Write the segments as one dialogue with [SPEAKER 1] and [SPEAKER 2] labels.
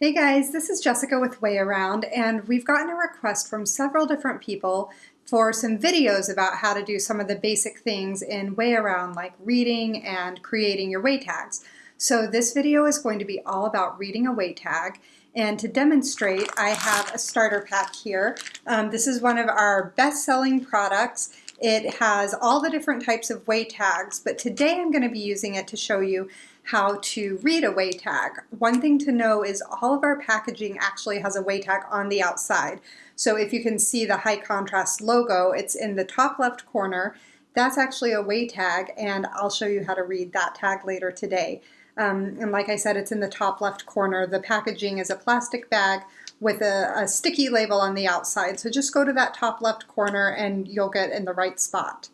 [SPEAKER 1] Hey guys, this is Jessica with Way Around, and we've gotten a request from several different people for some videos about how to do some of the basic things in Way Around, like reading and creating your way tags. So this video is going to be all about reading a way tag, and to demonstrate, I have a starter pack here. Um, this is one of our best-selling products. It has all the different types of way tags, but today I'm going to be using it to show you how to read a way tag. One thing to know is all of our packaging actually has a way tag on the outside. So if you can see the high contrast logo, it's in the top left corner. That's actually a way tag and I'll show you how to read that tag later today. Um, and like I said, it's in the top left corner. The packaging is a plastic bag with a, a sticky label on the outside. So just go to that top left corner and you'll get in the right spot.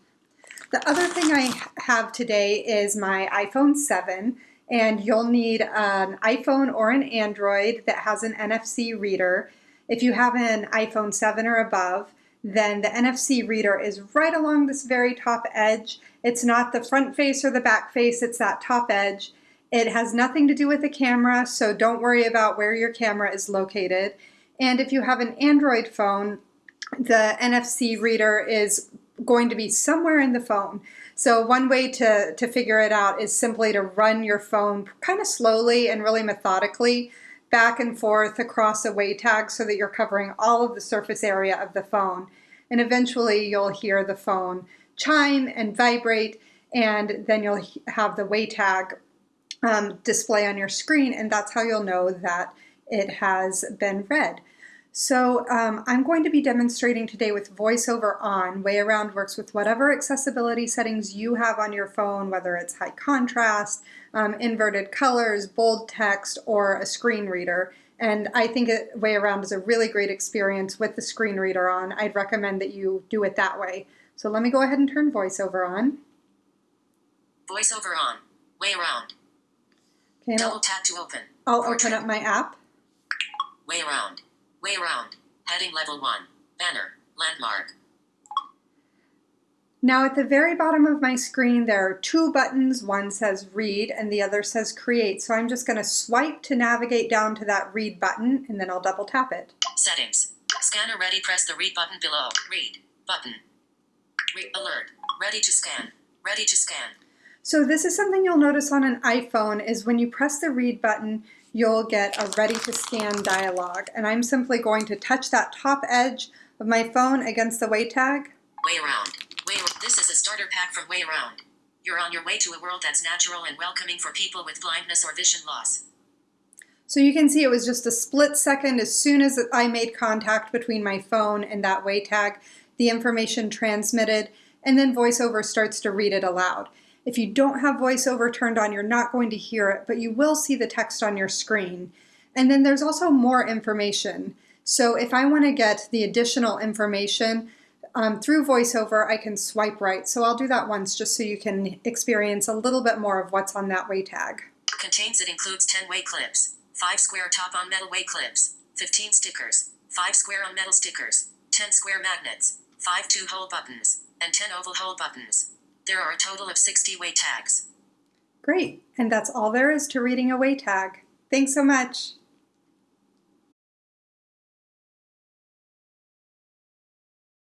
[SPEAKER 1] The other thing I have today is my iPhone 7 and you'll need an iPhone or an Android that has an NFC reader. If you have an iPhone 7 or above, then the NFC reader is right along this very top edge. It's not the front face or the back face, it's that top edge. It has nothing to do with the camera, so don't worry about where your camera is located. And if you have an Android phone, the NFC reader is going to be somewhere in the phone. So one way to, to figure it out is simply to run your phone kind of slowly and really methodically back and forth across a way tag so that you're covering all of the surface area of the phone. And eventually you'll hear the phone chime and vibrate and then you'll have the way tag um, display on your screen and that's how you'll know that it has been read. So um, I'm going to be demonstrating today with VoiceOver on. Way Around works with whatever accessibility settings you have on your phone, whether it's high contrast, um, inverted colors, bold text, or a screen reader. And I think it, Way Around is a really great experience with the screen reader on. I'd recommend that you do it that way. So let me go ahead and turn VoiceOver on.
[SPEAKER 2] VoiceOver on. Way Around.
[SPEAKER 1] Okay,
[SPEAKER 2] Double tap to open.
[SPEAKER 1] I'll Portrait. open up my app.
[SPEAKER 2] Way Around. Way around. Heading level 1. Banner. Landmark.
[SPEAKER 1] Now at the very bottom of my screen there are two buttons. One says read and the other says create. So I'm just going to swipe to navigate down to that read button and then I'll double tap it.
[SPEAKER 2] Settings. Scanner ready. Press the read button below. Read. Button. Read alert. Ready to scan. Ready to scan.
[SPEAKER 1] So this is something you'll notice on an iPhone is when you press the read button, you'll get a ready to scan dialog. And I'm simply going to touch that top edge of my phone against the way tag.
[SPEAKER 2] Way around. Way this is a starter pack from Way Around. You're on your way to a world that's natural and welcoming for people with blindness or vision loss.
[SPEAKER 1] So you can see it was just a split second as soon as I made contact between my phone and that way tag, the information transmitted, and then VoiceOver starts to read it aloud. If you don't have voiceover turned on, you're not going to hear it, but you will see the text on your screen. And then there's also more information. So if I want to get the additional information um, through VoiceOver, I can swipe right. So I'll do that once just so you can experience a little bit more of what's on that way tag.
[SPEAKER 2] Contains it includes 10 way clips, 5 square top on metal way clips, 15 stickers, 5 square on metal stickers, 10 square magnets, 5 two hole buttons, and 10 oval hole buttons. There are a total of 60 way tags.
[SPEAKER 1] Great, and that's all there is to reading a way tag. Thanks so much.